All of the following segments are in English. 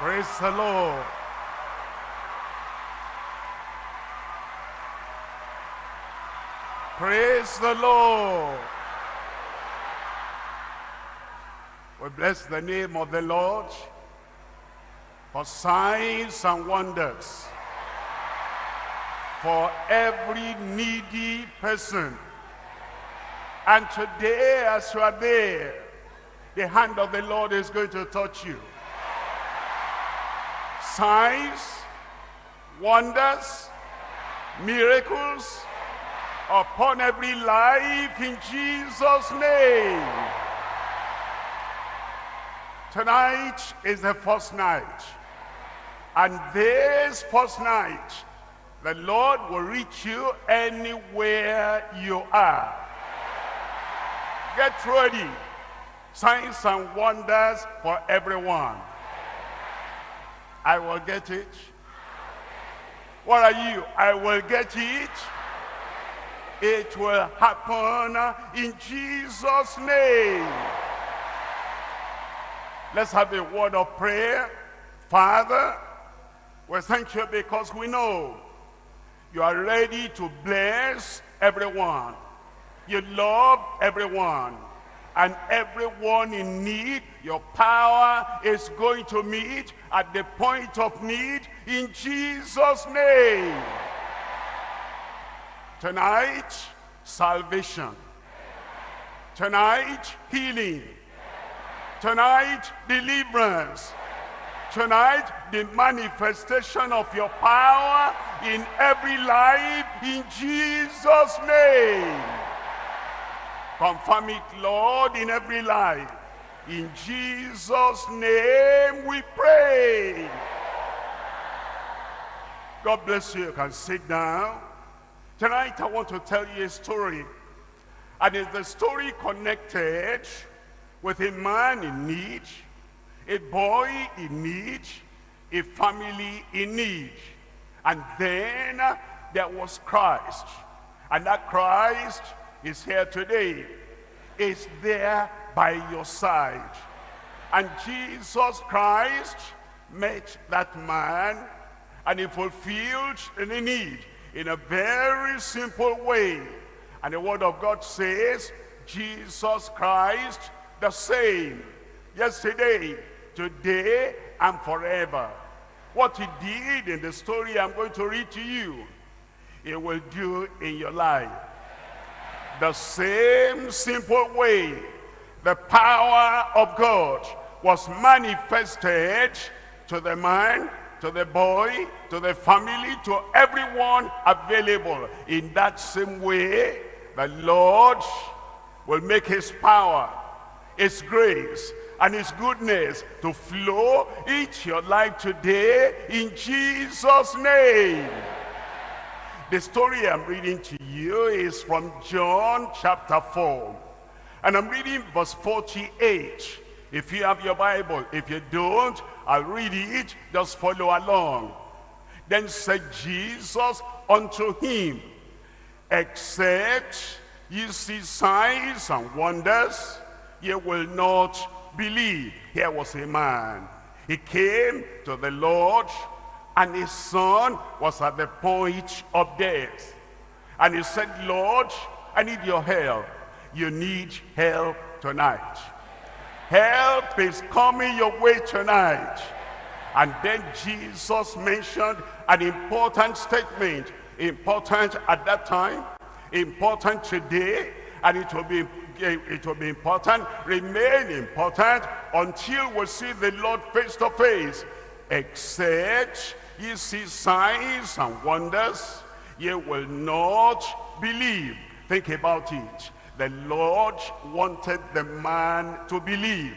Praise the Lord. Praise the Lord. We bless the name of the Lord for signs and wonders for every needy person. And today, as you are there, the hand of the Lord is going to touch you. Signs, wonders, miracles upon every life in Jesus' name. Tonight is the first night. And this first night, the Lord will reach you anywhere you are. Get ready. Signs and wonders for everyone. I will get it. What are you? I will get it. It will happen in Jesus' name. Let's have a word of prayer. Father, we thank you because we know you are ready to bless everyone. You love everyone. And everyone in need, your power is going to meet at the point of need in Jesus' name. Tonight, salvation. Tonight, healing. Tonight, deliverance. Tonight, the manifestation of your power in every life in Jesus' name. Confirm it, Lord, in every life. In Jesus' name we pray. God bless you. You can sit down. Tonight I want to tell you a story. And it's the story connected with a man in need, a boy in need, a family in need. And then uh, there was Christ. And that Christ is here today. Is there by your side. And Jesus Christ met that man and he fulfilled the need in a very simple way. And the word of God says, Jesus Christ the same, yesterday, today, and forever. What he did in the story I'm going to read to you, he will do in your life. The same simple way the power of God was manifested to the man, to the boy, to the family, to everyone available. In that same way, the Lord will make his power, his grace, and his goodness to flow into your life today in Jesus' name. The story I'm reading to you is from John chapter 4. And I'm reading verse 48. If you have your Bible, if you don't, I'll read it, just follow along. Then said Jesus unto him, Except ye see signs and wonders, ye will not believe. Here was a man. He came to the Lord, and his son was at the point of death. And he said, Lord, I need your help. You need help tonight. Help is coming your way tonight. And then Jesus mentioned an important statement. Important at that time, important today, and it will be it will be important, remain important until we see the Lord face to face. Except ye see signs and wonders, ye will not believe. Think about it. The Lord wanted the man to believe.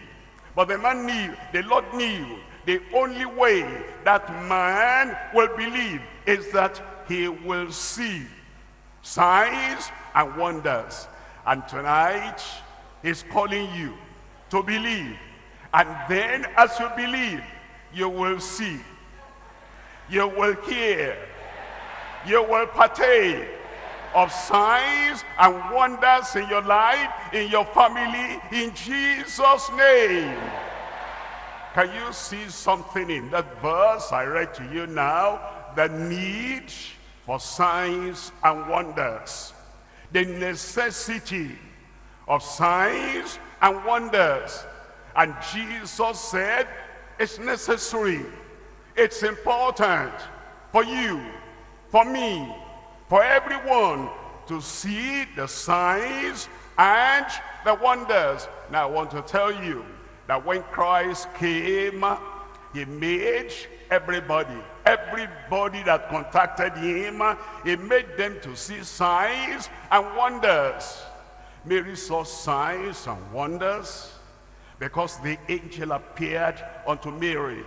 But the man knew, the Lord knew, the only way that man will believe is that he will see signs and wonders. And tonight, he's calling you to believe. And then as you believe, you will see. You will hear. You will partake of signs and wonders in your life, in your family, in Jesus' name. Can you see something in that verse I read to you now? The need for signs and wonders. The necessity of signs and wonders. And Jesus said, it's necessary. It's important for you, for me, for everyone to see the signs and the wonders. Now I want to tell you that when Christ came, he made everybody, everybody that contacted him, he made them to see signs and wonders. Mary saw signs and wonders because the angel appeared unto Mary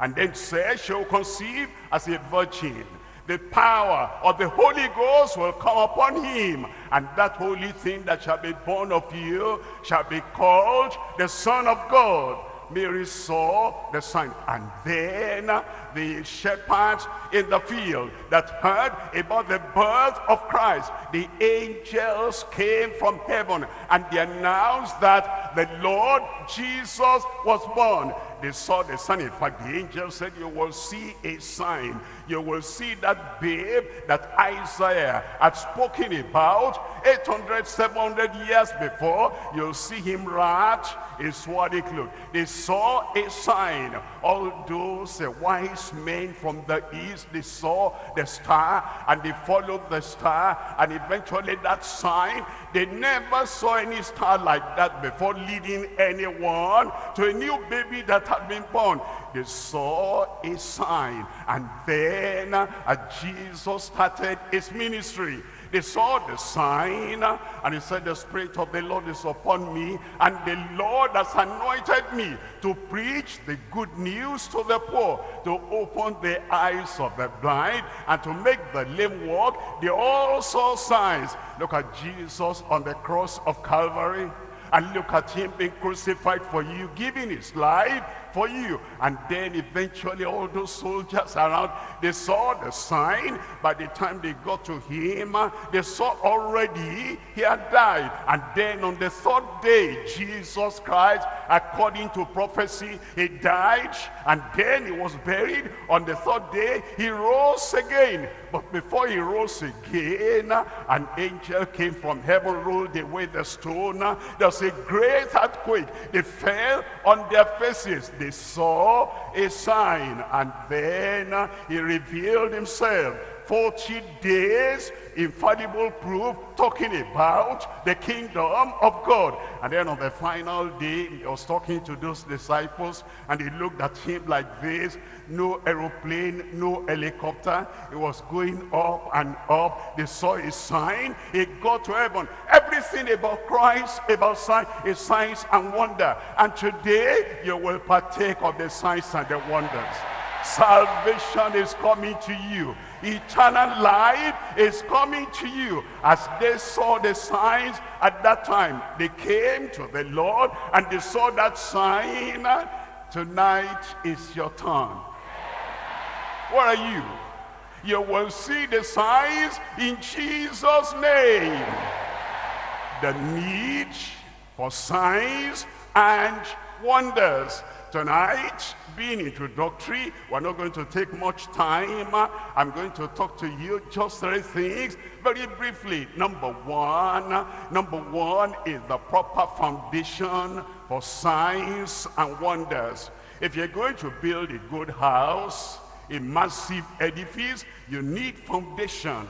and then said, she will conceive as a virgin the power of the Holy Ghost will come upon him. And that holy thing that shall be born of you shall be called the Son of God. Mary saw the sign. And then the shepherds in the field that heard about the birth of Christ, the angels came from heaven and they announced that the Lord Jesus was born. They saw the sign. In fact, the angel said, you will see a sign. You will see that babe that Isaiah had spoken about 800, 700 years before. You'll see him wrapped in swarthy clothes. They saw a sign. All those wise men from the east, they saw the star and they followed the star and eventually that sign, they never saw any star like that before leading anyone to a new baby that had been born. They saw a sign and then uh, Jesus started his ministry. They saw the sign and he said, the Spirit of the Lord is upon me and the Lord has anointed me to preach the good news to the poor, to open the eyes of the blind and to make the lame walk. They all saw signs. Look at Jesus on the cross of Calvary and look at him being crucified for you, giving his life for you. And then eventually all those soldiers around, they saw the sign. By the time they got to him, uh, they saw already he had died. And then on the third day, Jesus Christ, according to prophecy, he died. And then he was buried. On the third day, he rose again. But before he rose again, an angel came from heaven, rolled away the stone. There was a great earthquake. They fell on their faces they saw a sign and then he revealed himself 40 days infallible proof talking about the kingdom of God. And then on the final day, he was talking to those disciples and he looked at him like this. No aeroplane, no helicopter. He was going up and up. They saw a sign. He got to heaven. Everything about Christ, about sign, is signs and wonder. And today, you will partake of the signs and the wonders. Salvation is coming to you eternal life is coming to you. As they saw the signs at that time, they came to the Lord and they saw that sign. Tonight is your turn. Where are you? You will see the signs in Jesus' name. The need for signs and wonders. Tonight, being introductory, we're not going to take much time. I'm going to talk to you just three things very briefly. Number one, number one is the proper foundation for signs and wonders. If you're going to build a good house, a massive edifice, you need foundation.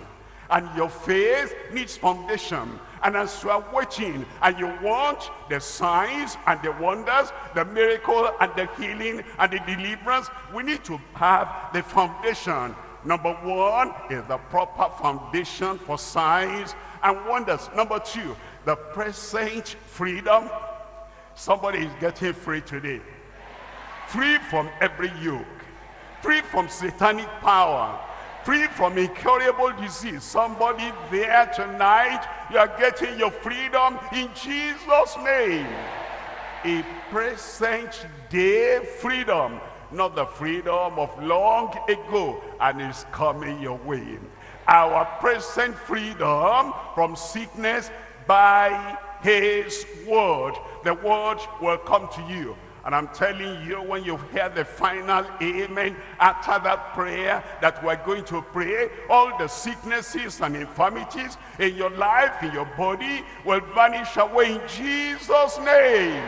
And your faith needs foundation. And as you are watching and you want the signs and the wonders, the miracle and the healing and the deliverance, we need to have the foundation. Number one is the proper foundation for signs and wonders. Number two, the present freedom. Somebody is getting free today. Free from every yoke. Free from satanic power free from incurable disease. Somebody there tonight, you are getting your freedom in Jesus' name. A present day freedom, not the freedom of long ago, and it's coming your way. Our present freedom from sickness by his word. The word will come to you And I'm telling you, when you hear the final amen after that prayer that we're going to pray, all the sicknesses and infirmities in your life, in your body, will vanish away in Jesus' name.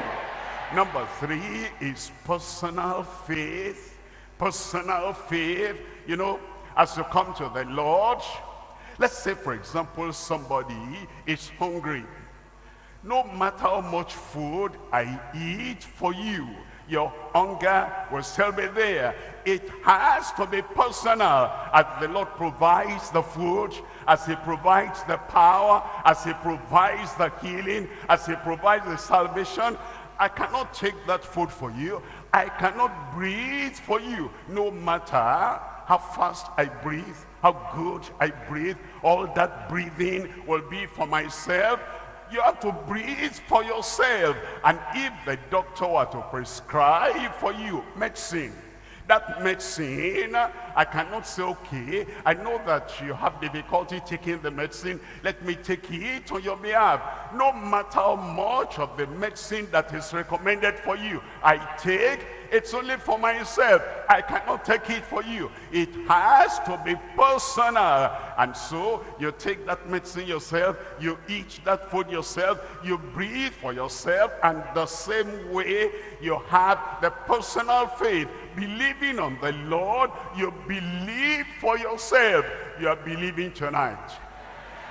Number three is personal faith. Personal faith. You know, as you come to the Lord, let's say, for example, somebody is hungry no matter how much food I eat for you, your hunger will still be there. It has to be personal as the Lord provides the food, as he provides the power, as he provides the healing, as he provides the salvation. I cannot take that food for you. I cannot breathe for you, no matter how fast I breathe, how good I breathe. All that breathing will be for myself you have to breathe for yourself. And if the doctor were to prescribe for you medicine, that medicine, I cannot say, okay, I know that you have difficulty taking the medicine. Let me take it on your behalf. No matter how much of the medicine that is recommended for you, I take it's only for myself. I cannot take it for you. It has to be personal. And so you take that medicine yourself, you eat that food yourself, you breathe for yourself, and the same way you have the personal faith. Believing on the Lord, you believe for yourself. You are believing tonight.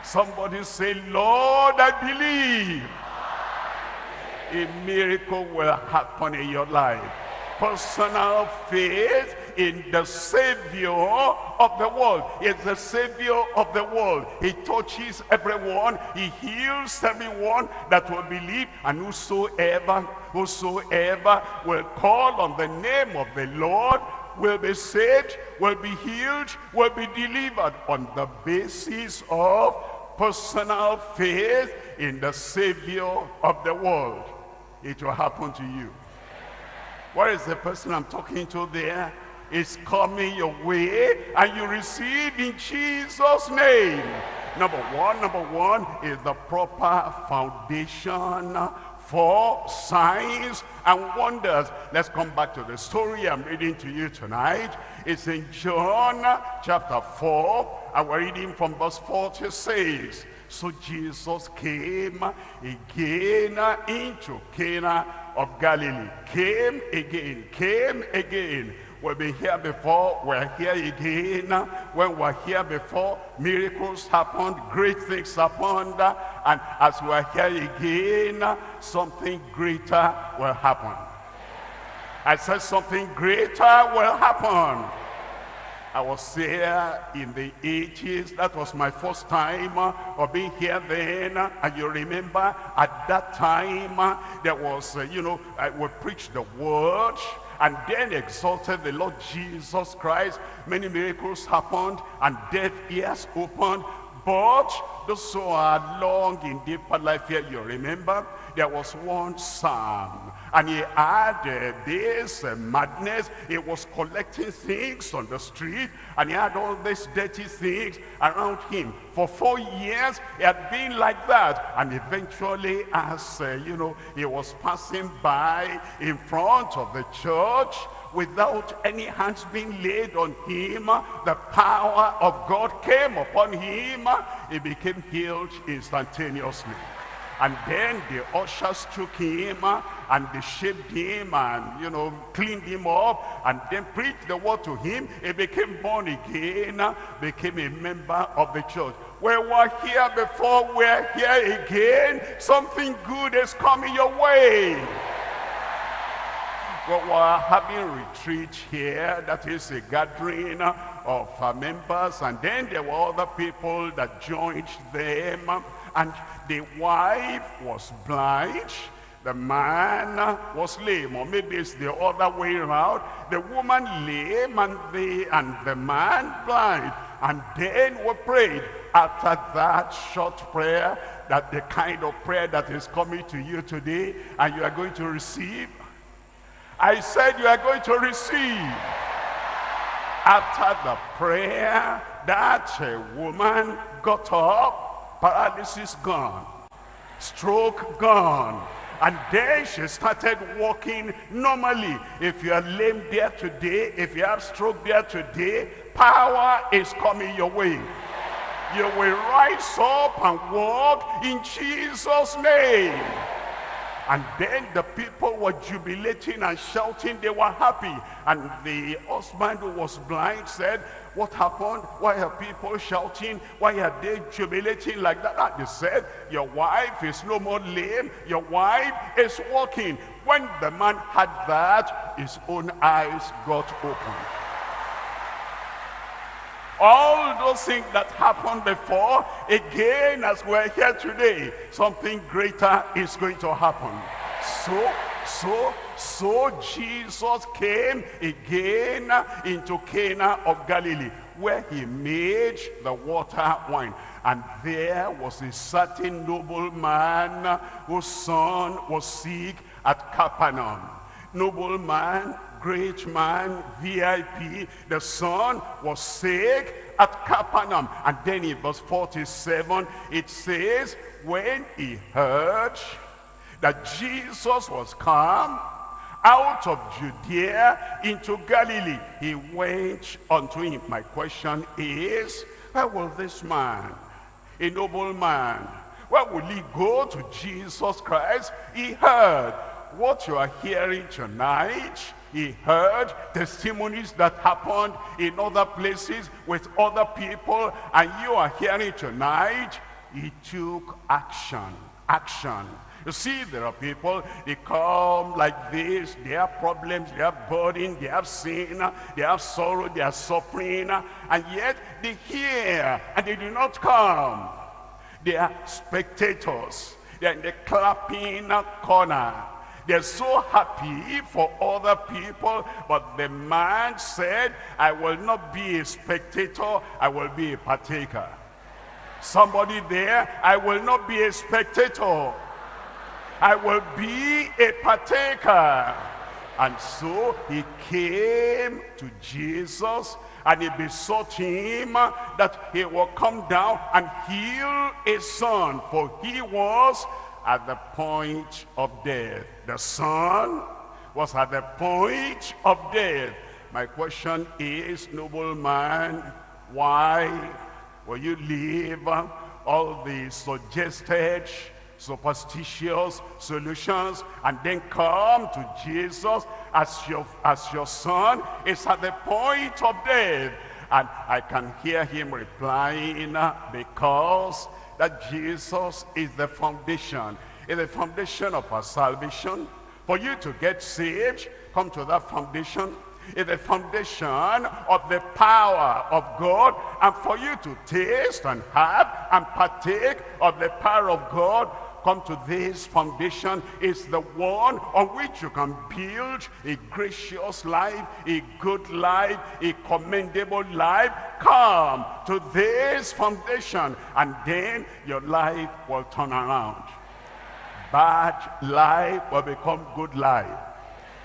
Somebody say, Lord, I believe. A miracle will happen in your life personal faith in the Savior of the world. He's the Savior of the world. He touches everyone. He heals everyone that will believe. And whosoever, whosoever will call on the name of the Lord will be saved, will be healed, will be delivered on the basis of personal faith in the Savior of the world. It will happen to you. What is the person I'm talking to there? Is coming your way and you receive in Jesus' name. Number one, number one is the proper foundation for signs and wonders. Let's come back to the story I'm reading to you tonight. It's in John chapter 4, and we're reading from verse 46. So Jesus came again into Cana of Galilee. Came again, came again. We've been here before, we're here again. When we're here before, miracles happened, great things happened. And as we're here again, something greater will happen. I said something greater will happen. I was there in the 80s. That was my first time uh, of being here then. And you remember at that time, uh, there was, uh, you know, I would preach the word and then exalted the Lord Jesus Christ. Many miracles happened and deaf ears opened. But those who are long in deeper life here, you remember, there was one psalm and he had uh, this uh, madness. He was collecting things on the street and he had all these dirty things around him. For four years, he had been like that. And eventually, as, uh, you know, he was passing by in front of the church, without any hands being laid on him, the power of God came upon him. He became healed instantaneously. And then the ushers took him and they shaved him and, you know, cleaned him up and then preached the word to him. He became born again, became a member of the church. We were here before, we're here again. Something good is coming your way. We were having retreat here, that is a gathering of uh, members, and then there were other people that joined them, and the wife was blind, the man was lame, or maybe it's the other way around. The woman lame and the, and the man blind. And then we prayed after that short prayer, that the kind of prayer that is coming to you today, and you are going to receive. I said you are going to receive. After the prayer, that a woman got up paralysis gone, stroke gone, And then she started walking normally. If you are lame there today, if you have stroke there today, power is coming your way. You will rise up and walk in Jesus' name. And then the people were jubilating and shouting. They were happy. And the husband who was blind said, what happened? Why are people shouting? Why are they jubilating like that? And they said, your wife is no more lame. Your wife is walking. When the man had that, his own eyes got open all those things that happened before, again, as we're here today, something greater is going to happen. So, so, so Jesus came again into Cana of Galilee, where he made the water wine. And there was a certain nobleman whose son was sick at Capernaum. Nobleman great man, VIP. The son was sick at Capernaum. And then in verse 47, it says, when he heard that Jesus was come out of Judea into Galilee, he went unto him. My question is, where will this man, a noble man, where will he go to Jesus Christ? He heard what you are hearing tonight he heard testimonies that happened in other places with other people and you are hearing tonight he took action action you see there are people they come like this they have problems they have burden they have sin they have sorrow they are suffering and yet they hear and they do not come they are spectators they're in the clapping corner they're so happy for other people, but the man said, I will not be a spectator, I will be a partaker. Somebody there, I will not be a spectator. I will be a partaker. And so he came to Jesus and he besought him that he will come down and heal his son, for he was at the point of death. The son was at the point of death. My question is, noble man, why will you leave all the suggested superstitious solutions and then come to Jesus as your, as your son is at the point of death? And I can hear him replying, ah, because that Jesus is the foundation, is the foundation of our salvation. For you to get saved, come to that foundation. Is the foundation of the power of God. And for you to taste and have and partake of the power of God, come to this foundation is the one on which you can build a gracious life, a good life, a commendable life. Come to this foundation and then your life will turn around. Bad life will become good life.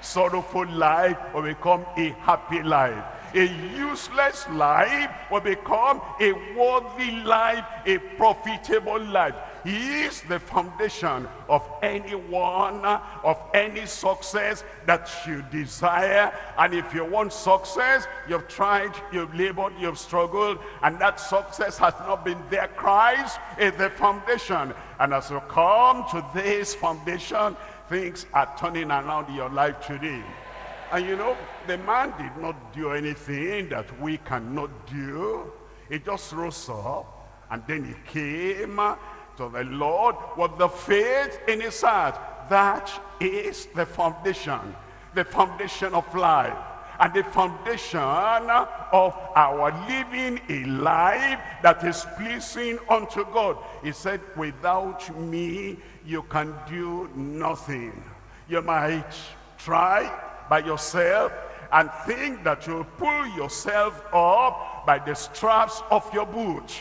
Sorrowful life will become a happy life a useless life will become a worthy life, a profitable life. He is the foundation of anyone, of any success that you desire. And if you want success, you've tried, you've labored, you've struggled, and that success has not been there. Christ is the foundation. And as you come to this foundation, things are turning around in your life today. And you know, the man did not do anything that we cannot do. He just rose up and then he came to the Lord with the faith in his heart. That is the foundation, the foundation of life and the foundation of our living a life that is pleasing unto God. He said, without me, you can do nothing. You might try, by yourself and think that you'll pull yourself up by the straps of your boot.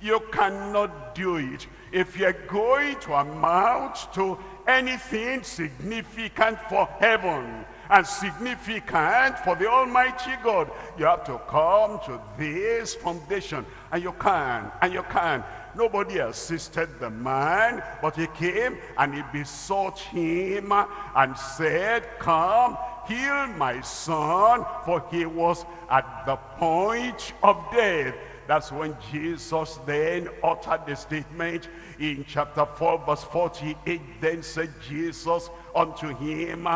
You cannot do it. If you're going to amount to anything significant for heaven and significant for the Almighty God, you have to come to this foundation. And you can, and you can. Nobody assisted the man, but he came and he besought him and said, come, heal my son, for he was at the point of death. That's when Jesus then uttered the statement in chapter 4 verse 48. Then said Jesus unto him,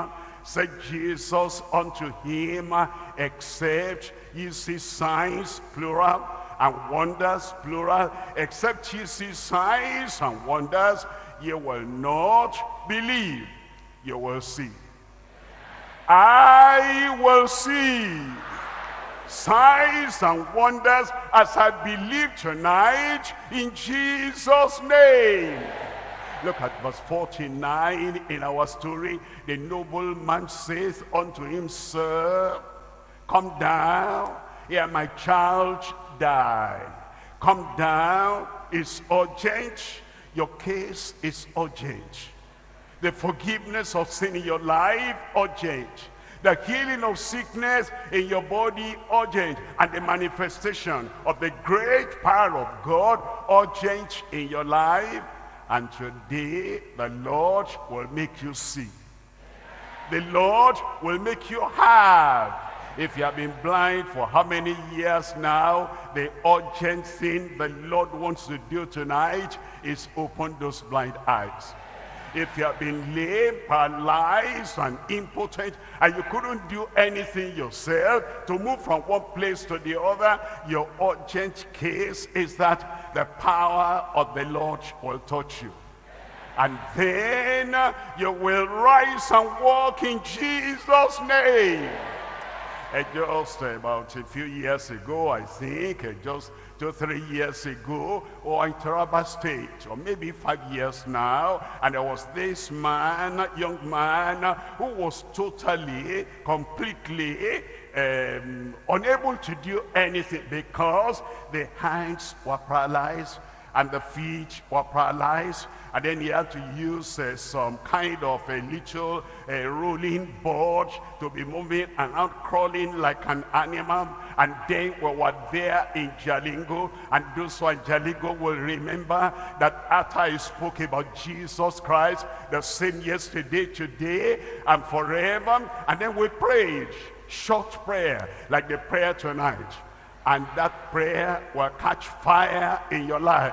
said Jesus unto him, except ye see signs, plural, and wonders, plural, except ye see signs and wonders, ye will not believe, you will see. I will see signs and wonders as I believe tonight in Jesus' name. Look at verse 49 in our story. The nobleman says unto him, Sir, come down. Here my child die. Come down. It's urgent. Your case is urgent. The forgiveness of sin in your life, urgent the healing of sickness in your body urgent and the manifestation of the great power of God urgent in your life. And today the Lord will make you see. The Lord will make you have. If you have been blind for how many years now the urgent thing the Lord wants to do tonight is open those blind eyes if you have been lame, paralyzed, and impotent, and you couldn't do anything yourself to move from one place to the other, your urgent case is that the power of the Lord will touch you. And then you will rise and walk in Jesus' name. And just about a few years ago, I think, just two, three years ago, or in Taraba State, or maybe five years now, and there was this man, young man, who was totally, completely um, unable to do anything because the hands were paralyzed and the feet were paralyzed and then he had to use uh, some kind of a little uh, rolling board to be moving and out crawling like an animal. And then we were there in Jalingo. And those who are in Jalingo will remember that after I spoke about Jesus Christ the same yesterday today and forever. And then we prayed short prayer like the prayer tonight. And that prayer will catch fire in your life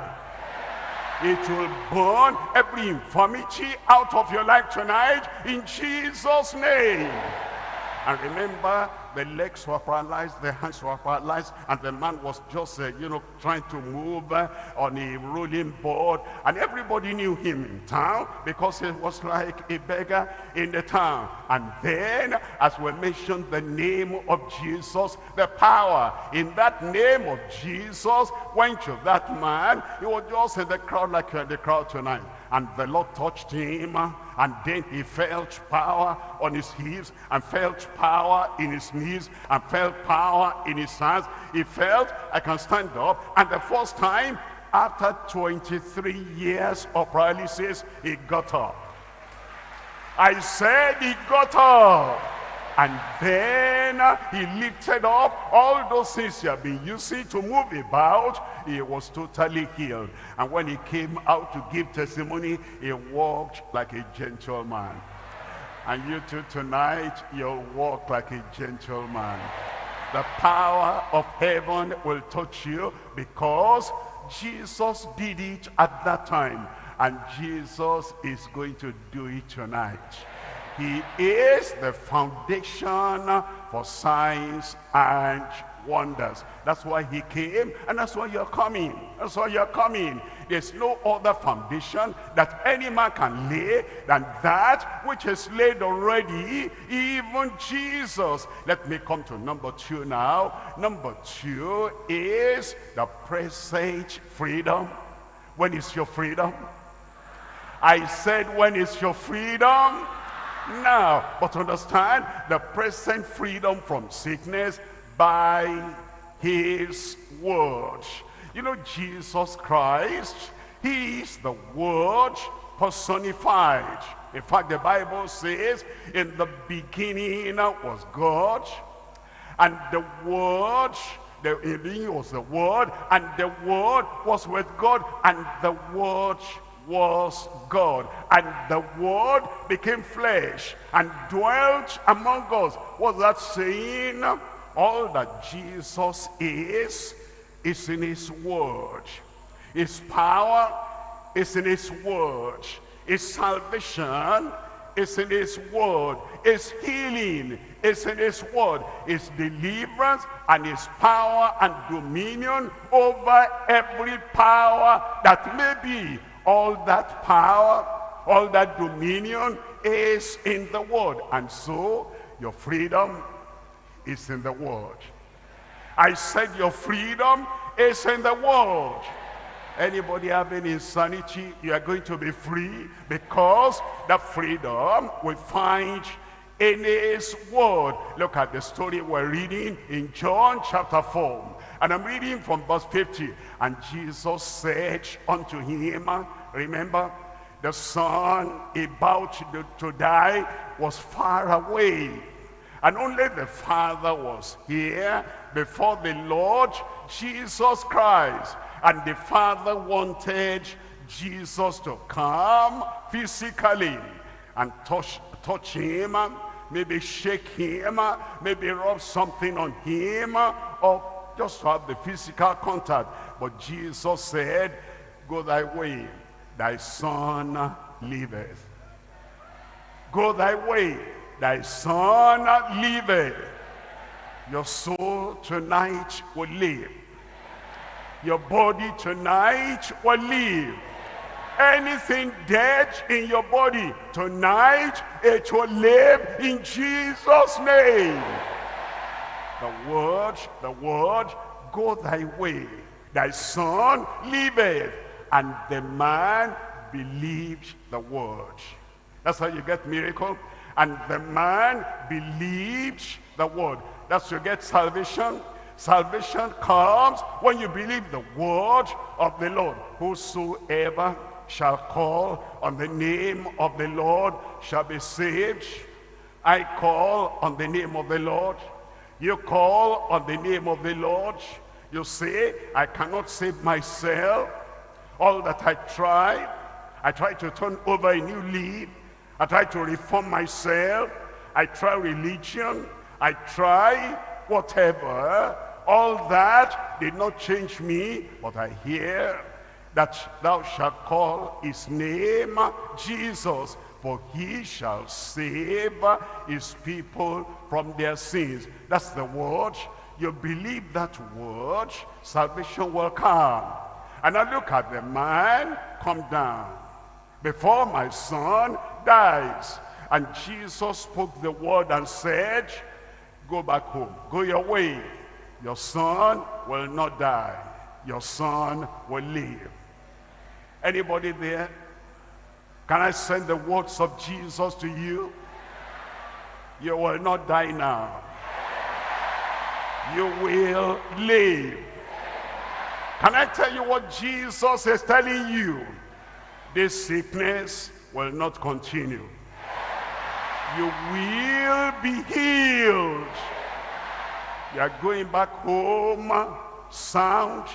it will burn every infirmity out of your life tonight in Jesus name. And remember the legs were paralyzed, the hands were paralyzed, and the man was just, uh, you know, trying to move uh, on a rolling board. And everybody knew him in town because he was like a beggar in the town. And then, as we mentioned the name of Jesus, the power in that name of Jesus went to that man. He was just in the crowd like uh, the crowd tonight. And the Lord touched him and then he felt power on his hips and felt power in his knees and felt power in his hands. He felt, I can stand up. And the first time, after 23 years of paralysis, he got up. I said he got up. And then he lifted up all those things he had been using to move about. He was totally healed. And when he came out to give testimony, he walked like a gentleman. And you too tonight, you'll walk like a gentleman. The power of heaven will touch you because Jesus did it at that time. And Jesus is going to do it tonight. He is the foundation for signs and wonders. That's why he came and that's why you're coming. That's why you're coming. There's no other foundation that any man can lay than that which is laid already, even Jesus. Let me come to number two now. Number two is the presage freedom. When is your freedom? I said, when is your freedom? Now. But understand the present freedom from sickness by his word. You know, Jesus Christ, he is the word personified. In fact, the Bible says, in the beginning was God, and the word The in the beginning was the Word, and the Word was with God, and the Word was God. And the Word became flesh and dwelt among us. What's that saying? All that Jesus is, is in his Word. His power is in his Word. His salvation is in his Word. His healing is in his Word. His deliverance and his power and dominion over every power that may be all that power, all that dominion is in the word. And so your freedom is in the word. I said your freedom is in the word. Anybody having insanity, you are going to be free because that freedom we find in his word. Look at the story we're reading in John chapter 4. And I'm reading from verse 50. And Jesus said unto him, remember, the son about to, die was far away. And only the Father was here before the Lord Jesus Christ. And the Father wanted Jesus to come physically and touch, touch him, maybe shake him, maybe rub something on him, or just to have the physical contact. But Jesus said, go thy way, thy son liveth. Go thy way, thy son liveth. Your soul tonight will live. Your body tonight will live. Anything dead in your body tonight, it will live in Jesus' name. The word, the word, go thy way. Thy son liveth. And the man believed the word. That's how you get miracle. And the man believed the word. That's how you get salvation. Salvation comes when you believe the word of the Lord. Whosoever shall call on the name of the Lord shall be saved. I call on the name of the Lord. You call on the name of the Lord. You say, I cannot save myself. All that I try, I try to turn over a new leaf. I try to reform myself. I try religion. I try whatever. All that did not change me, but I hear that thou shalt call his name Jesus, for he shall save his people from their sins. That's the word. You believe that word, salvation will come. And I look at the man come down before my son dies. And Jesus spoke the word and said, go back home, go your way. Your son will not die. Your son will live. Anybody there? Can I send the words of Jesus to you? You will not die now. You will live. Can I tell you what Jesus is telling you? This sickness will not continue. You will be healed. You are going back home sound,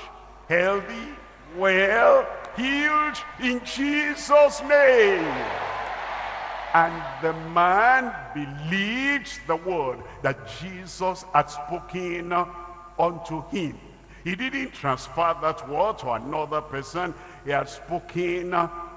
healthy, well, healed in Jesus' name. And the man believed the word that Jesus had spoken unto him. He didn't transfer that word to another person. He had spoken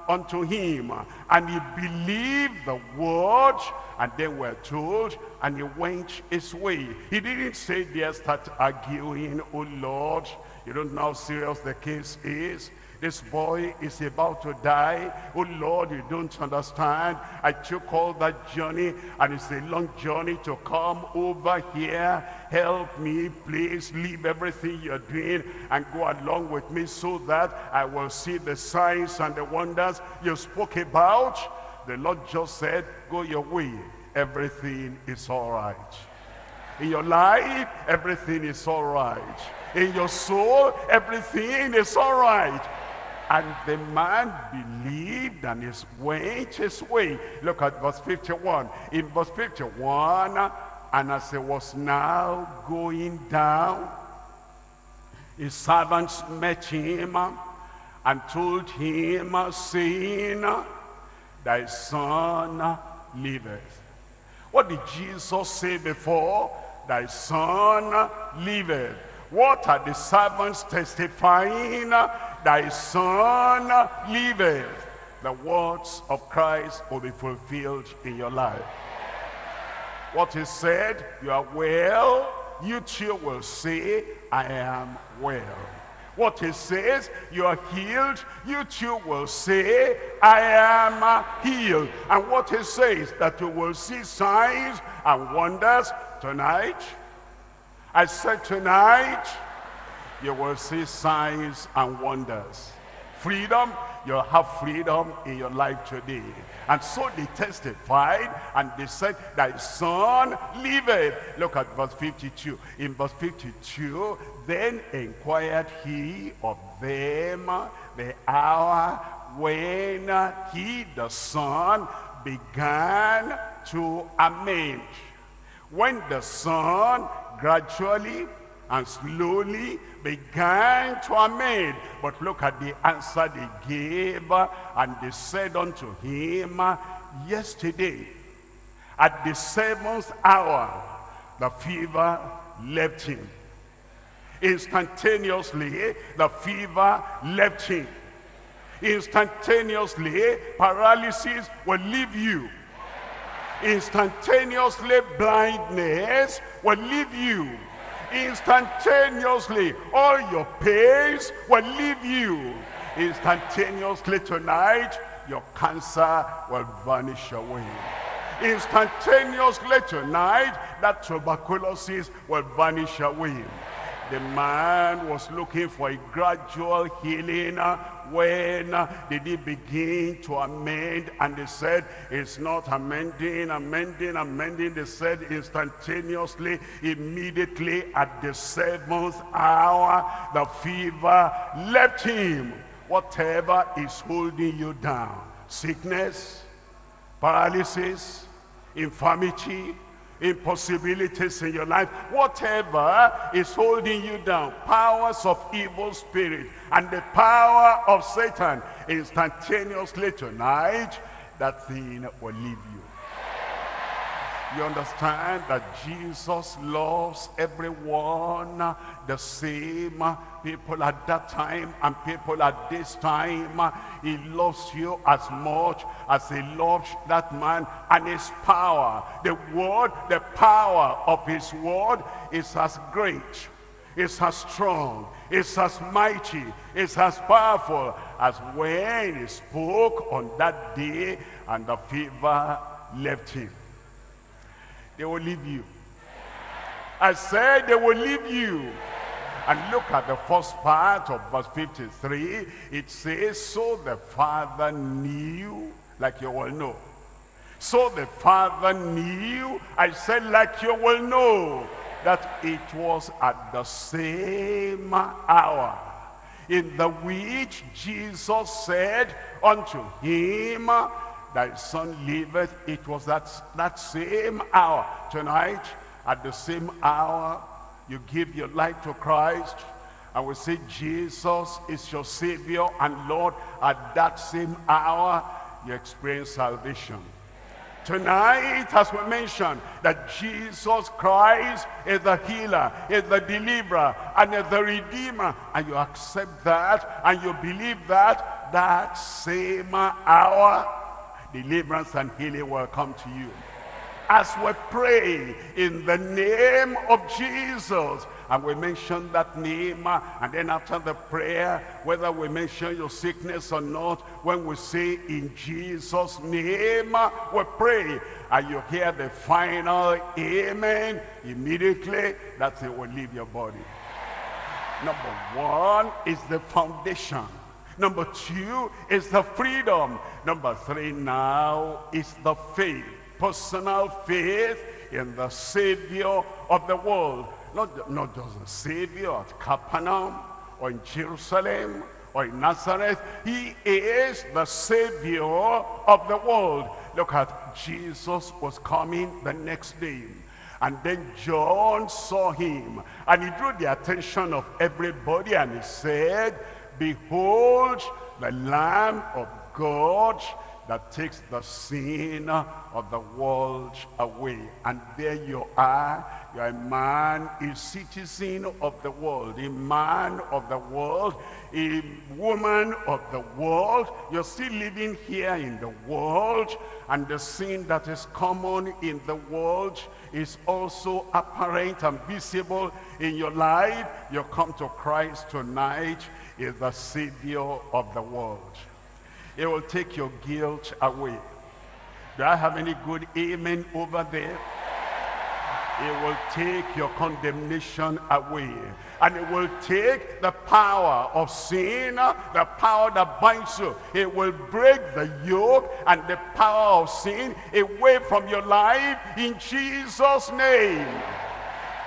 unto him. And he believed the word. And then we're told, and he went his way. He didn't say there, start arguing, oh Lord, you don't know how serious the case is. This boy is about to die. Oh Lord, you don't understand. I took all that journey and it's a long journey to come over here. Help me, please leave everything you're doing and go along with me so that I will see the signs and the wonders you spoke about. The Lord just said, go your way. Everything is all right. In your life, everything is all right. In your soul, everything is all right. And the man believed and his went his way. Look at verse 51. In verse 51, and as he was now going down, His servants met him and told him, saying, Thy son liveth. What did Jesus say before? Thy son liveth. What are the servants testifying? Thy son liveth. The words of Christ will be fulfilled in your life. What he said, you are well, you too will say, I am well. What he says, you are healed, you too will say, I am healed. And what he says, that you will see signs and wonders tonight. I said tonight, you will see signs and wonders. Freedom, you'll have freedom in your life today. And so they testified and they said, thy son liveth. Look at verse 52. In verse 52, then inquired he of them the hour when he, the son, began to amend. When the son gradually and slowly began to amend. But look at the answer they gave, uh, and they said unto him, uh, Yesterday, at the seventh hour, the fever left him. Instantaneously, the fever left him. Instantaneously, paralysis will leave you. Instantaneously, blindness will leave you instantaneously. All your pains will leave you. Instantaneously tonight, your cancer will vanish away. Instantaneously tonight, that tuberculosis will vanish away. The man was looking for a gradual healing uh, when uh, did he begin to amend? And they said it's not amending amending amending they said instantaneously immediately at the seventh hour the fever left him. Whatever is holding you down sickness paralysis infirmity impossibilities in your life, whatever is holding you down, powers of evil spirit and the power of Satan, instantaneously tonight, that thing will leave you. You understand that Jesus loves everyone the same. People at that time and people at this time. He loves you as much as he loves that man and his power. The word, the power of his word is as great, is as strong, is as mighty, is as powerful as when he spoke on that day and the fever left him. They will leave you. I said they will leave you. And look at the first part of verse 53. It says, so the father knew, like you will know. So the father knew, I said like you will know, that it was at the same hour in the which Jesus said unto him, thy son liveth. It was that, that same hour. Tonight, at the same hour, you give your life to Christ. And we say Jesus is your Savior and Lord. At that same hour, you experience salvation. Tonight, as we mentioned, that Jesus Christ is the healer, is the deliverer, and is the redeemer. And you accept that, and you believe that, that same hour, deliverance and healing will come to you. As we pray in the name of Jesus, and we mention that name, and then after the prayer, whether we mention your sickness or not, when we say in Jesus' name, we pray, and you hear the final amen, immediately, that it will leave your body. Number one is the foundation Number two is the freedom. Number three now is the faith. Personal faith in the Savior of the world. Not, not just the Savior at Capernaum or in Jerusalem or in Nazareth. He is the Savior of the world. Look at Jesus was coming the next day. And then John saw him, and he drew the attention of everybody, and he said, Behold, the Lamb of God that takes the sin of the world away. And there you are, you're a man, a citizen of the world, a man of the world, a woman of the world. You're still living here in the world, and the sin that is common in the world is also apparent and visible in your life. You come to Christ tonight, is the Savior of the world. It will take your guilt away. Do I have any good amen over there? It will take your condemnation away. And it will take the power of sin, the power that binds you. It will break the yoke and the power of sin away from your life in Jesus' name.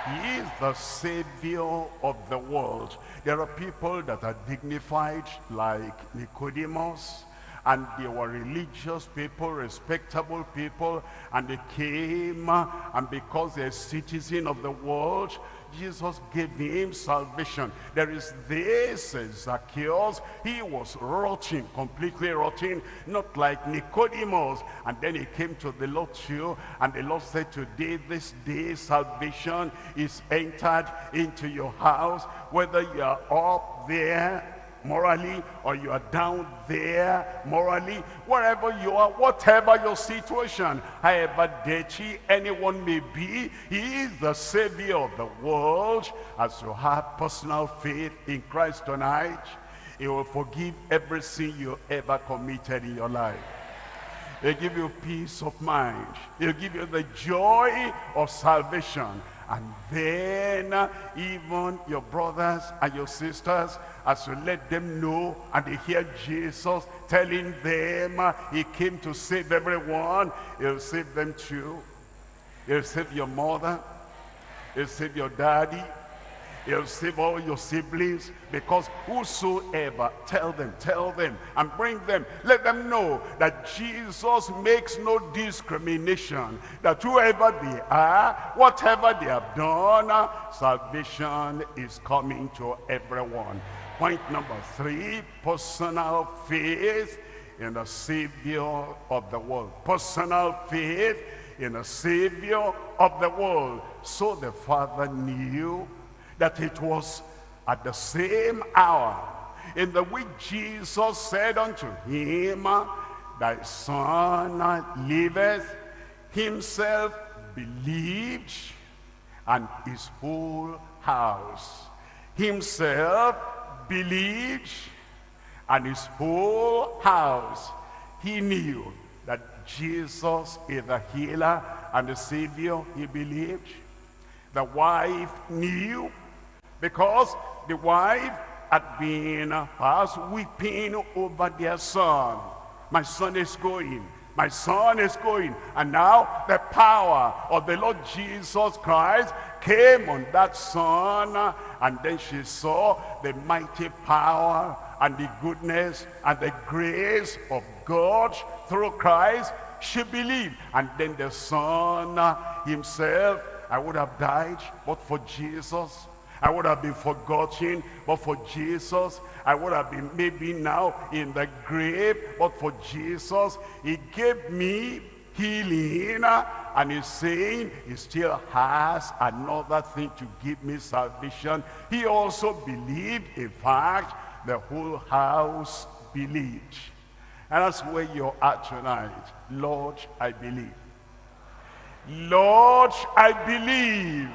He is the Savior of the world. There are people that are dignified like Nicodemus and they were religious people, respectable people, and they came, uh, and because they're citizen of the world, Jesus gave him salvation. There is this Zacchaeus. He was rotting, completely rotting, not like Nicodemus. And then he came to the Lord too, and the Lord said, today, this day, salvation is entered into your house, whether you are up there morally or you are down there morally wherever you are whatever your situation however dirty anyone may be he is the savior of the world. As you have personal faith in christ tonight he will forgive every sin you ever committed in your life. He'll give you peace of mind. He'll give you the joy of salvation and then even your brothers and your sisters as you let them know and they hear Jesus telling them uh, he came to save everyone, he'll save them too. He'll save your mother, he'll save your daddy, He'll save all your siblings because whosoever, tell them, tell them, and bring them, let them know that Jesus makes no discrimination, that whoever they are, whatever they have done, salvation is coming to everyone. Point number three, personal faith in the Savior of the world. Personal faith in the Savior of the world. So the Father knew that it was at the same hour in the which Jesus said unto him, Thy son liveth, himself believed, and his whole house. Himself believed and his whole house, he knew that Jesus is the healer and the savior he believed. The wife knew because the wife had been past weeping over their son. My son is going. My son is going. And now the power of the Lord Jesus Christ came on that son and then she saw the mighty power and the goodness and the grace of God through Christ she believed and then the son himself I would have died but for Jesus I would have been forgotten but for Jesus I would have been maybe now in the grave but for Jesus he gave me healing and he's saying he still has another thing to give me salvation. He also believed in fact the whole house believed. And that's where you're at tonight. Lord i believe. Lord i believe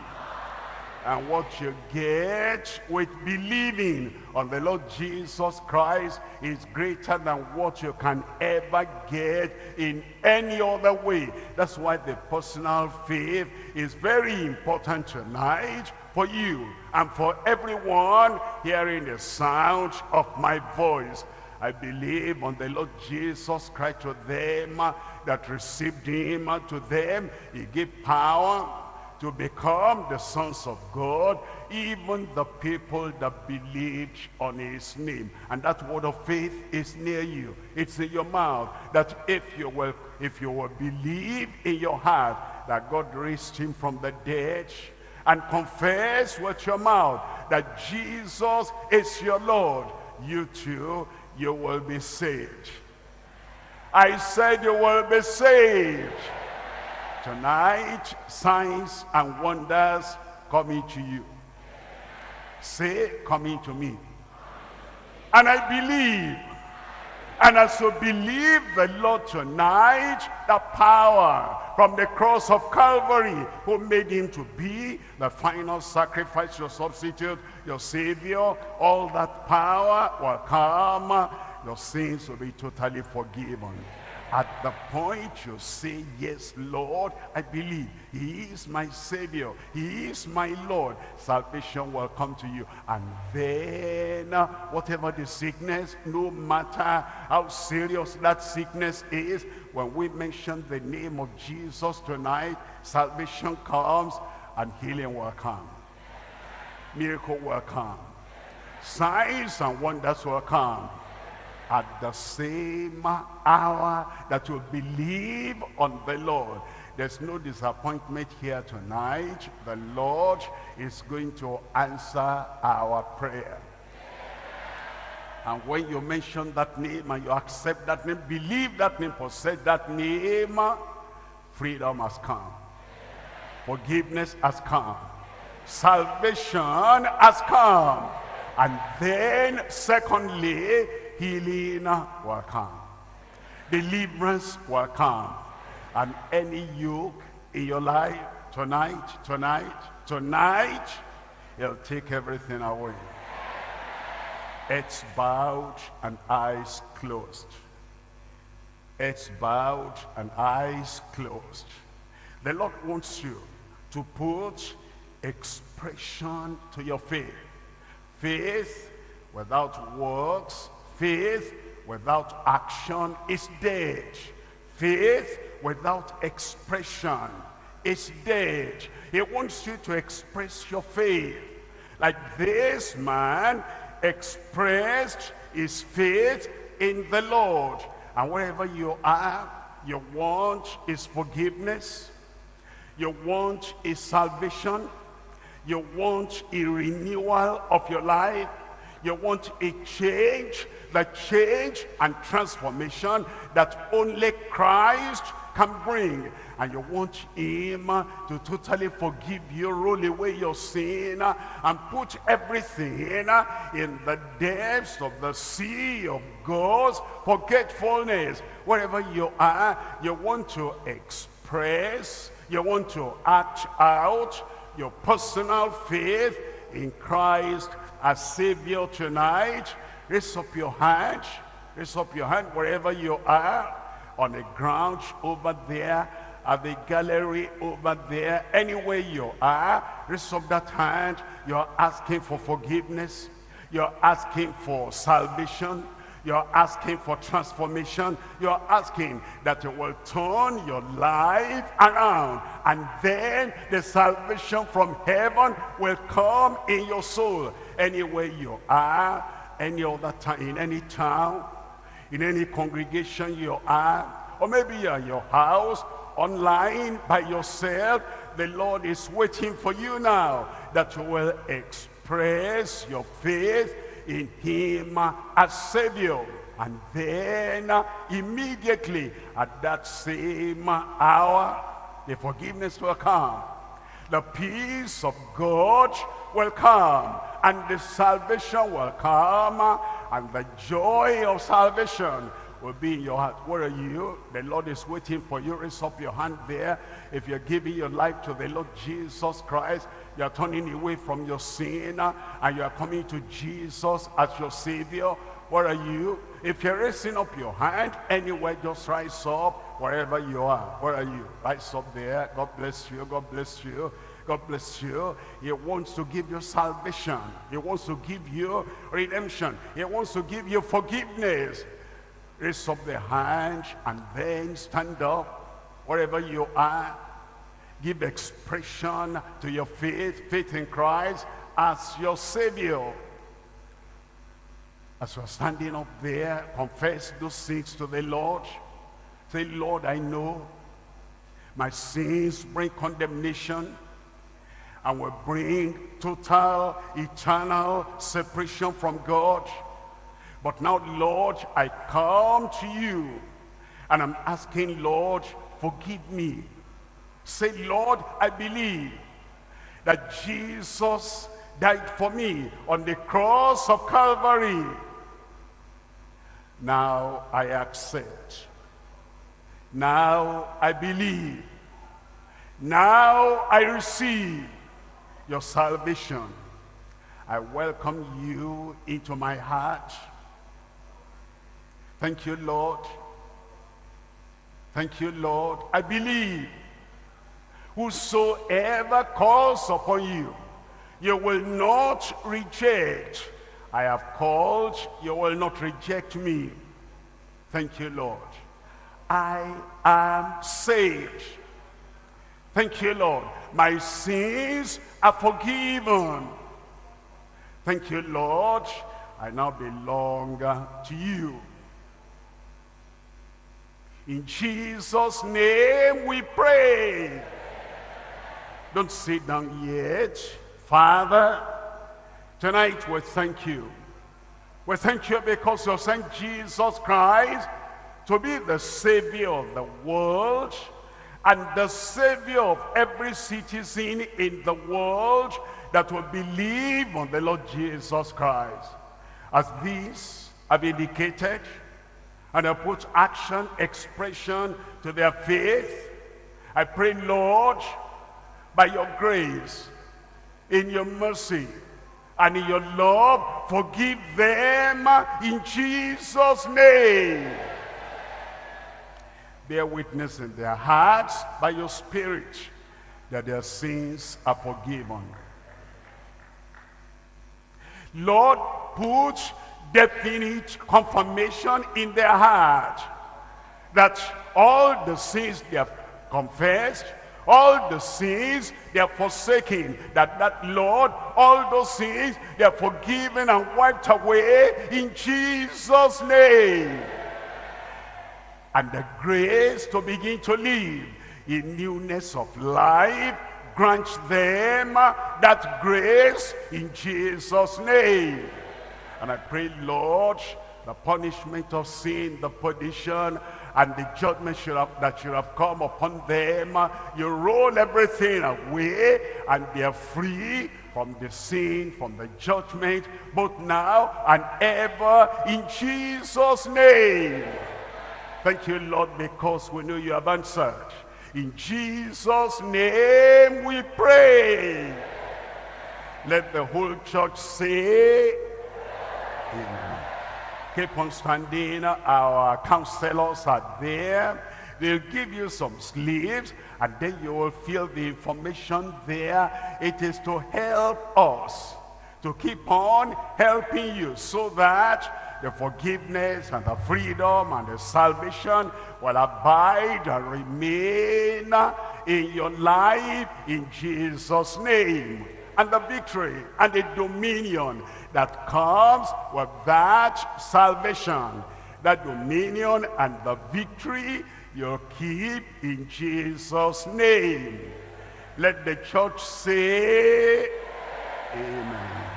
and what you get with believing on the Lord Jesus Christ is greater than what you can ever get in any other way. That's why the personal faith is very important tonight for you and for everyone hearing the sound of my voice. I believe on the Lord Jesus Christ to them that received him to them. He gave power to become the sons of God, even the people that believed on his name. And that word of faith is near you. It's in your mouth. That if you will if you will believe in your heart that God raised him from the dead and confess with your mouth that Jesus is your Lord, you too, you will be saved. I said you will be saved. Tonight, signs and wonders coming to you. Say, coming to me. And I believe. And as you believe the Lord tonight, the power from the cross of Calvary who made him to be the final sacrifice, your substitute, your savior, all that power will come. Your sins will be totally forgiven. At the point you say, yes, Lord, I believe he is my Savior. He is my Lord. Salvation will come to you. And then, uh, whatever the sickness, no matter how serious that sickness is, when we mention the name of Jesus tonight, salvation comes and healing will come. Miracle will come. Signs and wonders will come at the same hour that you believe on the Lord. There's no disappointment here tonight. The Lord is going to answer our prayer. And when you mention that name and you accept that name, believe that name, possess that name, freedom has come. Forgiveness has come. Salvation has come. And then, secondly, healing will come. Deliverance will come. And any yoke in your life tonight, tonight, tonight, he'll take everything away. It's bowed and eyes closed. It's bowed and eyes closed. The Lord wants you to put expression to your faith. Faith without works Faith without action is dead. Faith without expression is dead. He wants you to express your faith. Like this man expressed his faith in the Lord. And wherever you are, you want his forgiveness. You want his salvation. You want a renewal of your life. You want a change the change and transformation that only Christ can bring. And you want him to totally forgive you, roll away your sin, and put everything in the depths of the sea of God's forgetfulness. Wherever you are, you want to express, you want to act out your personal faith in Christ as Savior tonight Raise up your hand. Raise up your hand wherever you are. On the ground over there. At the gallery over there. Anywhere you are. Raise up that hand. You're asking for forgiveness. You're asking for salvation. You're asking for transformation. You're asking that you will turn your life around. And then the salvation from heaven will come in your soul. Anywhere you are, any other time, in any town, in any congregation you are, or maybe you're in your house, online, by yourself, the Lord is waiting for you now that you will express your faith in him as Savior. And then uh, immediately at that same hour, the forgiveness will come. The peace of God will come and the salvation will come and the joy of salvation will be in your heart. Where are you? The Lord is waiting for you. Raise up your hand there. If you're giving your life to the Lord Jesus Christ, you're turning away from your sin and you're coming to Jesus as your Savior. Where are you? If you're raising up your hand, anywhere, just rise up wherever you are. Where are you? Rise up there. God bless you. God bless you. God bless you. He wants to give you salvation. He wants to give you redemption. He wants to give you forgiveness. Raise up the hand and then stand up wherever you are. Give expression to your faith, faith in Christ as your Savior. As you're standing up there, confess those things to the Lord. Say, Lord, I know my sins bring condemnation and will bring total, eternal separation from God. But now, Lord, I come to you and I'm asking, Lord, forgive me. Say, Lord, I believe that Jesus died for me on the cross of Calvary. Now I accept. Now I believe. Now I receive your salvation. I welcome you into my heart. Thank you, Lord. Thank you, Lord. I believe whosoever calls upon you, you will not reject. I have called, you will not reject me. Thank you, Lord. I am saved. Thank you, Lord. My sins are forgiven. Thank you, Lord. I now belong to you. In Jesus' name we pray. Don't sit down yet. Father, tonight we thank you. We thank you because you sent Jesus Christ to be the Savior of the world and the Savior of every citizen in the world that will believe on the Lord Jesus Christ. As these have indicated, and have put action, expression to their faith, I pray, Lord, by your grace, in your mercy, and in your love, forgive them in Jesus' name bear witness in their hearts by your spirit that their sins are forgiven. Lord, put definite confirmation in their heart that all the sins they have confessed, all the sins they have forsaken, that that Lord, all those sins they are forgiven and wiped away in Jesus' name and the grace to begin to live in newness of life. Grant them that grace in Jesus' name. And I pray, Lord, the punishment of sin, the perdition, and the judgment should have, that should have come upon them. You roll everything away, and they are free from the sin, from the judgment, both now and ever, in Jesus' name. Thank you, Lord, because we know you have answered. In Jesus' name we pray. Let the whole church say, Amen. Keep on standing. Our counselors are there. They'll give you some slips and then you will fill the information there. It is to help us to keep on helping you so that the forgiveness and the freedom and the salvation will abide and remain in your life in Jesus' name. And the victory and the dominion that comes with that salvation, that dominion and the victory you keep in Jesus' name. Let the church say, Amen.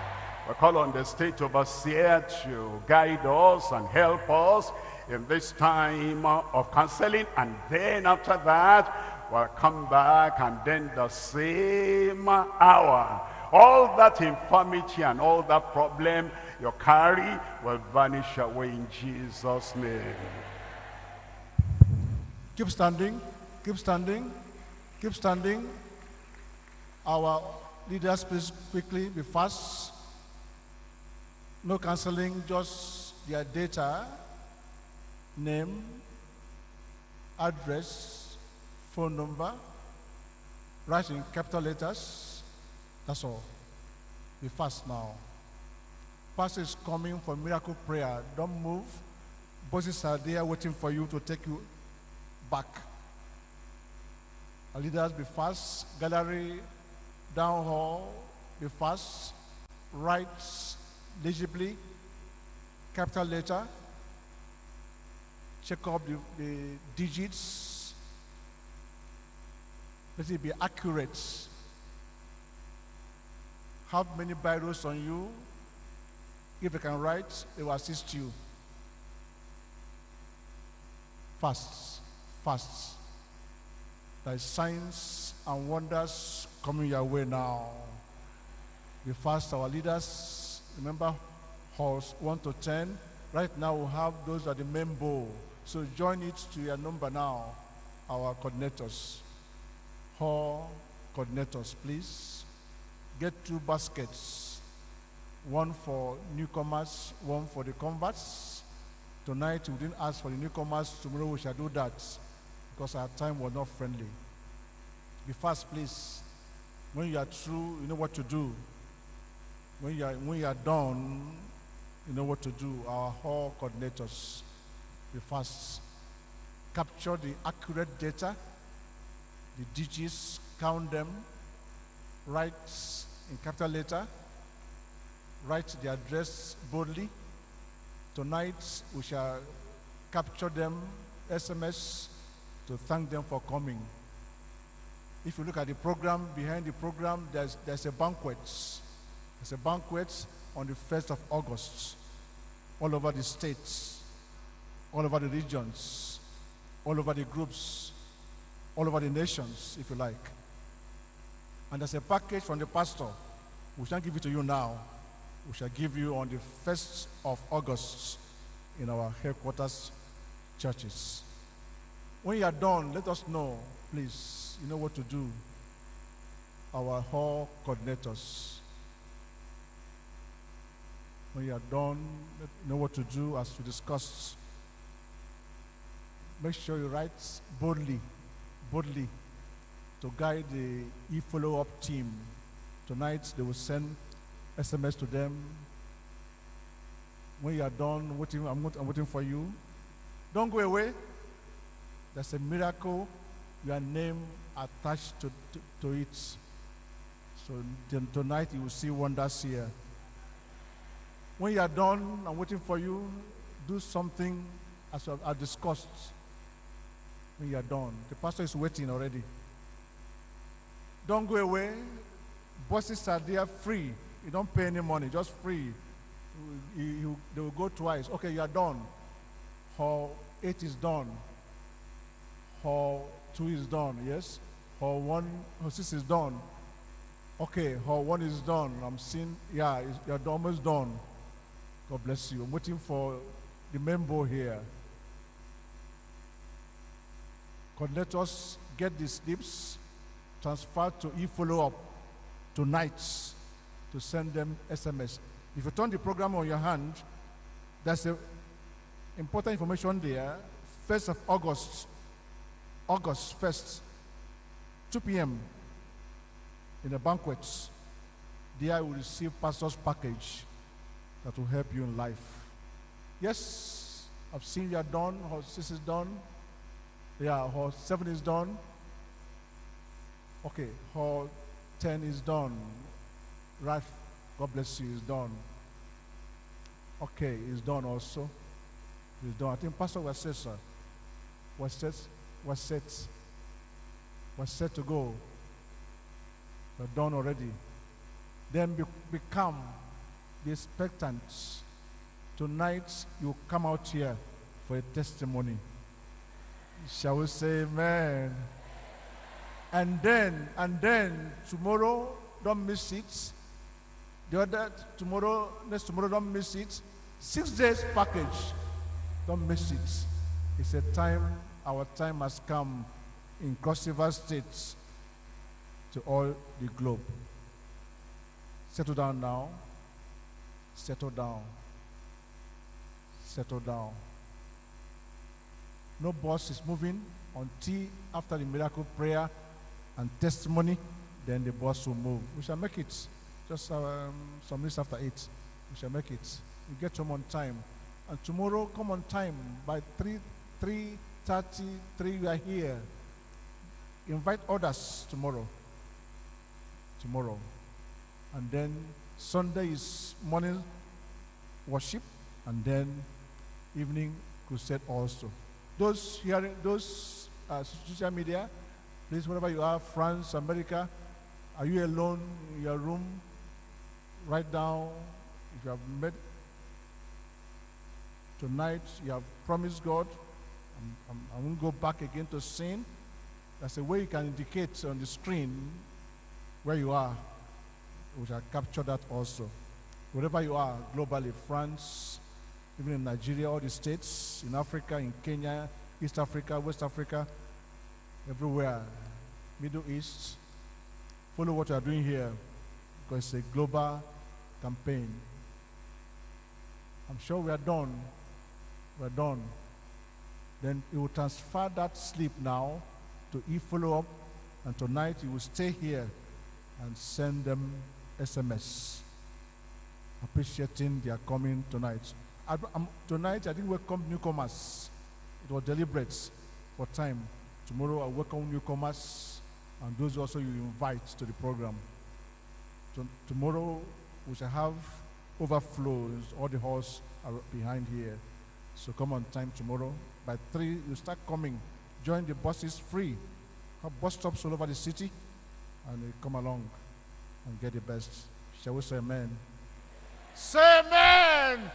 We call on the state overseer to guide us and help us in this time of counseling. And then after that, we'll come back and then the same hour. All that infirmity and all that problem you carry will vanish away in Jesus' name. Keep standing, keep standing, keep standing. Our leaders, please quickly be fast. No canceling, just their data, name, address, phone number, write in capital letters. That's all. Be fast now. Pastor is coming for miracle prayer. Don't move. Bosses are there waiting for you to take you back. Our leaders, be fast. Gallery, down hall, be fast. Write legibly, capital letter, check up the, the digits. Let it be accurate. Have many Bibles on you. If you can write, they will assist you. Fast, fast. Is signs and wonders coming your way now. We fast our leaders. Remember, halls 1 to 10. Right now, we have those at the main bowl. So join it to your number now, our coordinators. Hall coordinators, please. Get two baskets. One for newcomers, one for the converts. Tonight, we didn't ask for the newcomers. Tomorrow, we shall do that because our time was not friendly. Be fast, please. When you are through, you know what to do. When you are, when you are done, you know what to do. Our hall coordinators, be first Capture the accurate data, the digits, count them, write in capital letter, write the address boldly. Tonight, we shall capture them, SMS, to thank them for coming. If you look at the program, behind the program, there's, there's a banquet. There's a banquet on the 1st of August, all over the states, all over the regions, all over the groups, all over the nations, if you like. And there's a package from the pastor. We shall give it to you now. We shall give you on the 1st of August in our headquarters churches. When you are done, let us know, please. You know what to do. Our hall coordinators. When you are done, know what to do as we discussed. Make sure you write boldly, boldly, to guide the e-follow-up team. Tonight, they will send SMS to them. When you are done, waiting, I'm, I'm waiting for you. Don't go away. There's a miracle, your name attached to, to, to it. So tonight you will see wonders here. When you are done, I'm waiting for you. Do something as I discussed. When you are done, the pastor is waiting already. Don't go away. Bosses are there free. You don't pay any money, just free. You, you, they will go twice. Okay, you are done. Hall 8 is done. Hall 2 is done, yes? Hall 1, hall 6 is done. Okay, hall 1 is done. I'm seeing, yeah, you're almost done. God bless you. I'm waiting for the member here. God, let us get the slips, transfer to e-follow-up tonight to send them SMS. If you turn the program on your hand, there's a important information there. 1st of August, August 1st, 2 p.m. in the banquets. There will receive pastor's package that will help you in life. Yes, I've seen you are done. Hall 6 is done. Yeah, hall 7 is done. Okay, hall 10 is done. Right, God bless you, is done. Okay, it's done also. It's done. I think Pastor was said, sir. Was set, was set, was set to go. But done already. Then be, become be expectant. Tonight you come out here for a testimony. Shall we say amen? And then, and then tomorrow, don't miss it. The other tomorrow, next tomorrow, don't miss it. Six days package, don't miss it. It's a time, our time has come in Cross River State to all the globe. Settle down now. Settle down. Settle down. No bus is moving until after the miracle prayer and testimony, then the bus will move. We shall make it just um, some minutes after 8. We shall make it. We get home on time. And tomorrow, come on time. By 3, 3.30, 3, we are here. Invite others tomorrow. Tomorrow. And then Sunday is morning worship. And then evening crusade also. Those hearing, those uh, social media, please, wherever you are, France, America, are you alone in your room? Write down if you have met tonight, you have promised God, I'm, I'm, I won't go back again to sin. That's a way you can indicate on the screen where you are. We shall capture that also. Wherever you are, globally, France, even in Nigeria, all the states, in Africa, in Kenya, East Africa, West Africa, everywhere, Middle East. Follow what you are doing here because it's a global campaign. I'm sure we are done. We're done. Then he will transfer that sleep now to e-follow-up, and tonight he will stay here and send them SMS appreciating their coming tonight. I, tonight, I didn't welcome newcomers. It was deliberate for time. Tomorrow, I welcome newcomers and those also you invite to the program. So, tomorrow, we shall have overflows. All the halls are behind here. So come on time tomorrow. By 3, you start coming. Join the buses free. Have bus stops all over the city. And come along and get the best. Shall we say amen? Say amen!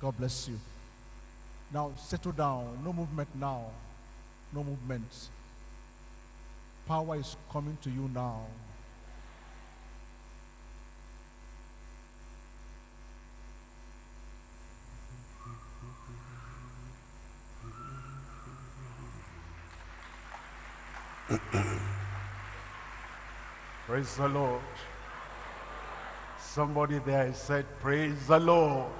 God bless you. Now settle down. No movement now. No movement. Power is coming to you now. Praise the Lord. Somebody there said, Praise the Lord.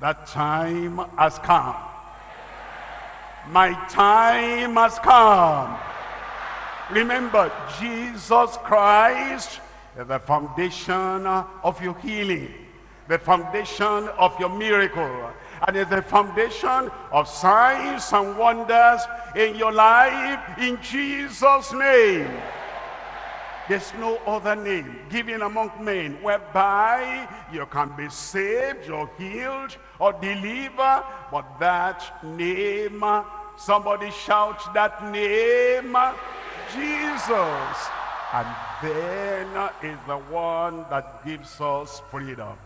That time has come. My time has come. Remember, Jesus Christ is the foundation of your healing, the foundation of your miracle, and is the foundation of signs and wonders in your life in Jesus' name. There's no other name given among men whereby you can be saved or healed or delivered, but that name, somebody shout that name, Jesus. And then is the one that gives us freedom.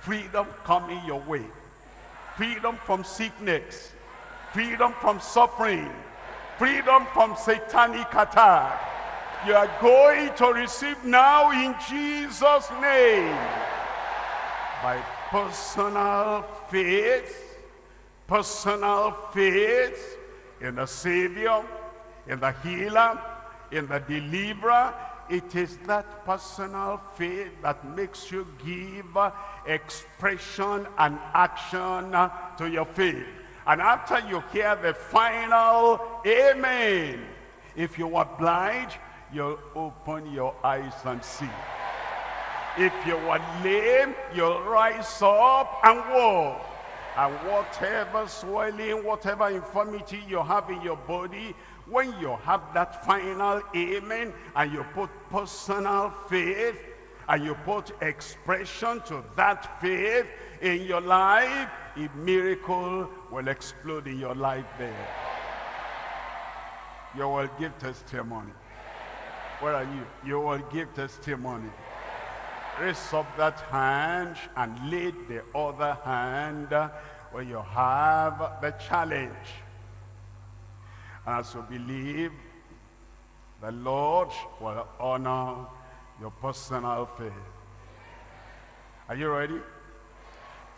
Freedom coming your way freedom from sickness, freedom from suffering, freedom from satanic attack. You are going to receive now in Jesus' name. By personal faith, personal faith in the Savior, in the healer, in the deliverer, it is that personal faith that makes you give expression and action to your faith. And after you hear the final amen, if you are blind, you'll open your eyes and see. If you are lame, you'll rise up and walk. And whatever swelling, whatever infirmity you have in your body, when you have that final amen and you put personal faith and you put expression to that faith in your life, a miracle will explode in your life there. You will give testimony. Where are you? You will give testimony. Raise up that hand and lead the other hand where you have the challenge. As you believe, the Lord will honor your personal faith. Are you ready?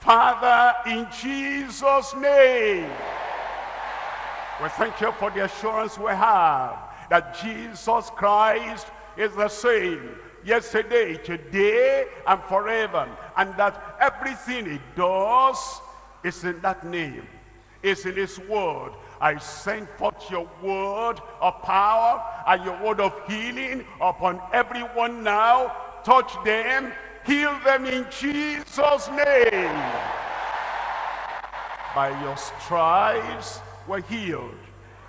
Father, in Jesus' name, we thank you for the assurance we have that Jesus Christ is the same yesterday, today, and forever. And that everything he does is in that name, is in his word. I send forth your word of power and your word of healing upon everyone now. Touch them, heal them in Jesus' name. By your stripes we're healed.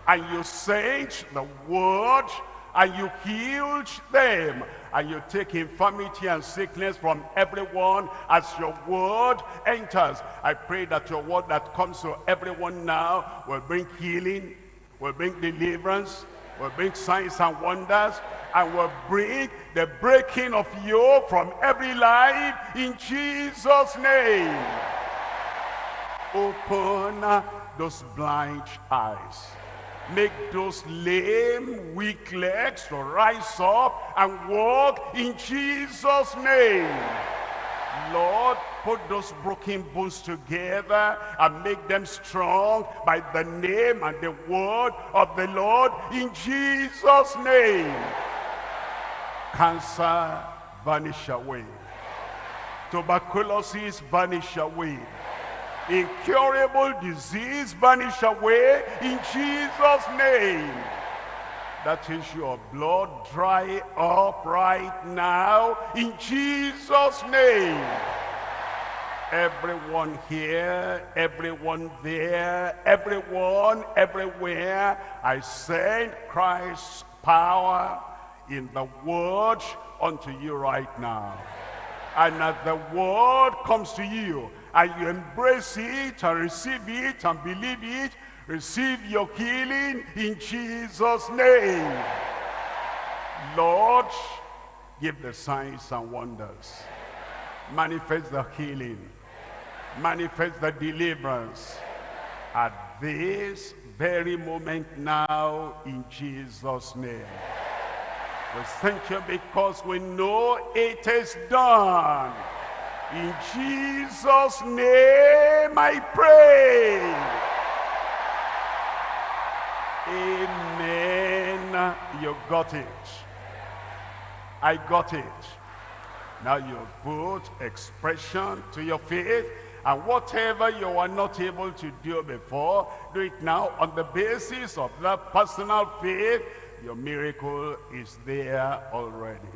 And you sent the word and you healed them and you take infirmity and sickness from everyone as your word enters. I pray that your word that comes to everyone now will bring healing, will bring deliverance, will bring signs and wonders, and will bring the breaking of yoke from every life in Jesus' name. Open those blind eyes. Make those lame, weak legs to rise up and walk in Jesus' name. Lord, put those broken bones together and make them strong by the name and the word of the Lord in Jesus' name. Cancer vanish away. Tuberculosis vanish away incurable disease vanish away in Jesus' name. that That is your blood dry up right now in Jesus' name. Everyone here, everyone there, everyone, everywhere, I send Christ's power in the word unto you right now. And as the word comes to you, and you embrace it and receive it and believe it, receive your healing in Jesus' name. Lord, give the signs and wonders. Manifest the healing. Manifest the deliverance. At this very moment now in Jesus' name. We thank you because we know it is done. In Jesus' name I pray. Amen. You got it. I got it. Now you put expression to your faith and whatever you were not able to do before, do it now on the basis of that personal faith. Your miracle is there already.